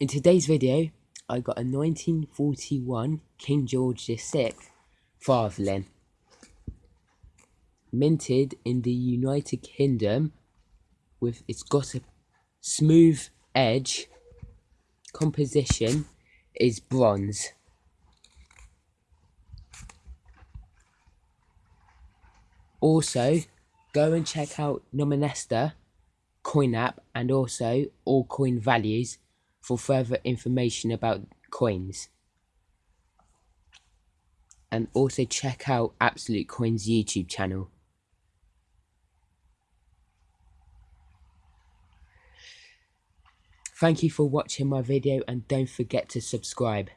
In today's video, I got a 1941 King George VI Farthing, minted in the United Kingdom with it's got a smooth edge. Composition is bronze. Also go and check out Numista coin app and also all coin values for further information about coins and also check out Absolute Coins YouTube channel. Thank you for watching my video and don't forget to subscribe.